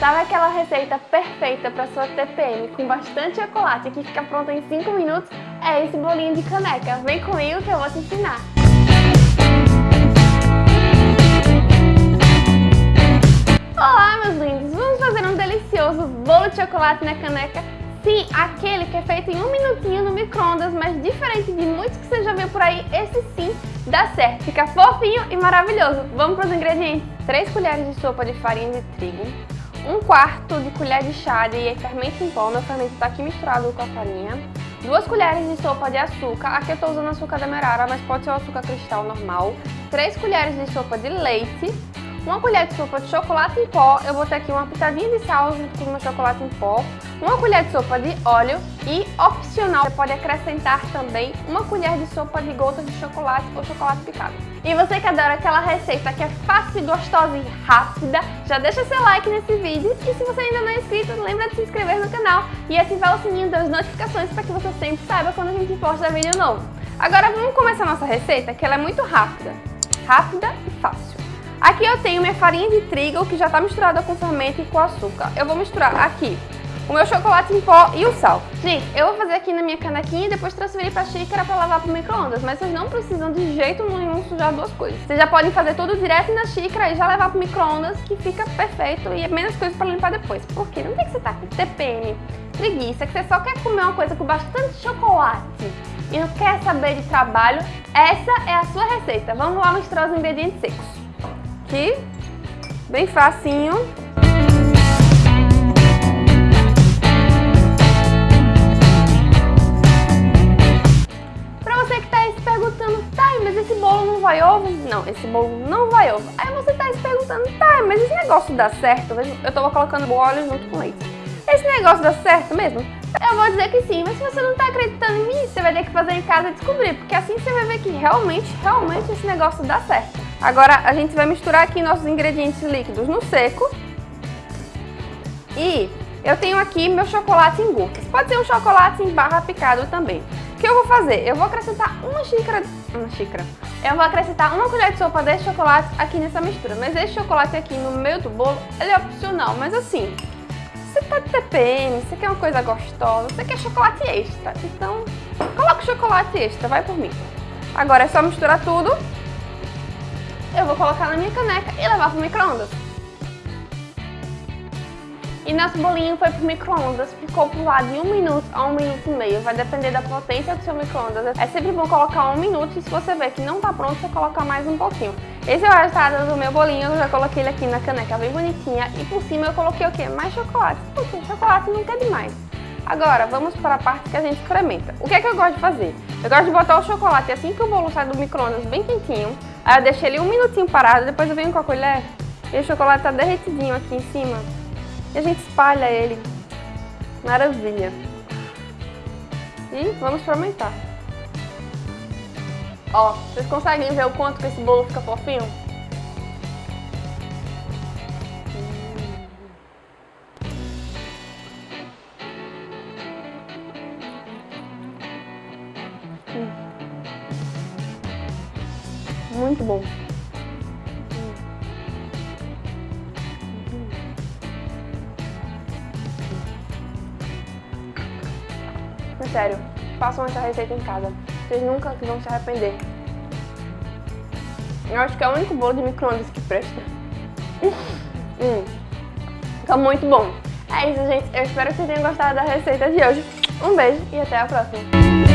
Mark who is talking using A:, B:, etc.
A: Sabe aquela receita perfeita para sua TPM com bastante chocolate que fica pronta em 5 minutos? É esse bolinho de caneca. Vem comigo que eu vou te ensinar. Olá, meus lindos! Vamos fazer um delicioso bolo de chocolate na caneca? Sim, aquele que é feito em um minutinho no micro-ondas, mas diferente de muitos que você já viu por aí, esse sim dá certo. Fica fofinho e maravilhoso. Vamos para os ingredientes. 3 colheres de sopa de farinha de trigo, um quarto de colher de chá de fermento em pó, meu fermento está aqui misturado com a farinha, duas colheres de sopa de açúcar, aqui eu estou usando açúcar demerara, mas pode ser o açúcar cristal normal, três colheres de sopa de leite, uma colher de sopa de chocolate em pó, eu botei aqui uma pitadinha de sal junto com o meu chocolate em pó, uma colher de sopa de óleo e, opcional, você pode acrescentar também uma colher de sopa de gotas de chocolate ou chocolate picado. E você que adora aquela receita que é fácil, gostosa e rápida, já deixa seu like nesse vídeo e se você ainda não é inscrito, lembra de se inscrever no canal e ativar o sininho das notificações para que você sempre saiba quando a gente posta vídeo novo. Agora vamos começar nossa receita, que ela é muito rápida. Rápida e fácil. Aqui eu tenho minha farinha de trigo que já está misturada com fermento e com açúcar. Eu vou misturar aqui o meu chocolate em pó e o sal. Gente, eu vou fazer aqui na minha canequinha e depois transferir para a xícara para lavar para o micro-ondas, mas vocês não precisam de jeito nenhum sujar duas coisas. Vocês já podem fazer tudo direto na xícara e já levar para o micro-ondas, que fica perfeito e é menos coisa para limpar depois. Porque não tem que você estar tá com TPM, preguiça, que você só quer comer uma coisa com bastante chocolate e não quer saber de trabalho, essa é a sua receita. Vamos lá misturar os ingredientes secos aqui, bem facinho. Pra você que tá aí se perguntando, tá, mas esse bolo não vai ovo? Não, esse bolo não vai ovo. Aí você tá aí se perguntando, tá, mas esse negócio dá certo? Eu tava colocando o óleo junto com leite. Esse negócio dá certo mesmo? Eu vou dizer que sim, mas se você não tá acreditando em mim, você vai ter que fazer em casa e descobrir, porque assim você vai ver que realmente, realmente esse negócio dá certo. Agora a gente vai misturar aqui nossos ingredientes líquidos no seco. E eu tenho aqui meu chocolate em gotas. Pode ser um chocolate em barra picado também. O que eu vou fazer? Eu vou acrescentar uma xícara... Uma xícara. Eu vou acrescentar uma colher de sopa desse chocolate aqui nessa mistura. Mas esse chocolate aqui no meio do bolo, ele é opcional. Mas assim, você tá de TPM, você quer uma coisa gostosa, você quer chocolate extra. Então, coloca o chocolate extra, vai por mim. Agora é só misturar tudo eu vou colocar na minha caneca e levar pro micro-ondas. E nosso bolinho foi pro micro-ondas, ficou pro lado de um minuto a um minuto e meio, vai depender da potência do seu micro-ondas. É sempre bom colocar um minuto e se você ver que não tá pronto, você coloca mais um pouquinho. Esse é o resultado do meu bolinho, eu já coloquei ele aqui na caneca bem bonitinha e por cima eu coloquei o quê? Mais chocolate, porque chocolate nunca é demais. Agora, vamos para a parte que a gente experimenta. O que é que eu gosto de fazer? Eu gosto de botar o chocolate assim que o bolo sai do micro-ondas bem quentinho, Aí eu deixei ele um minutinho parado, depois eu venho com a colher e o chocolate tá derretidinho aqui em cima. E a gente espalha ele. Maravilha. E vamos experimentar. Ó, vocês conseguem ver o quanto que esse bolo fica fofinho? Muito bom. Sério, façam essa receita em casa. Vocês nunca vão se arrepender. Eu acho que é o único bolo de micro-ondas que presta. hum. Fica muito bom. É isso, gente. Eu espero que vocês tenham gostado da receita de hoje. Um beijo e até a próxima.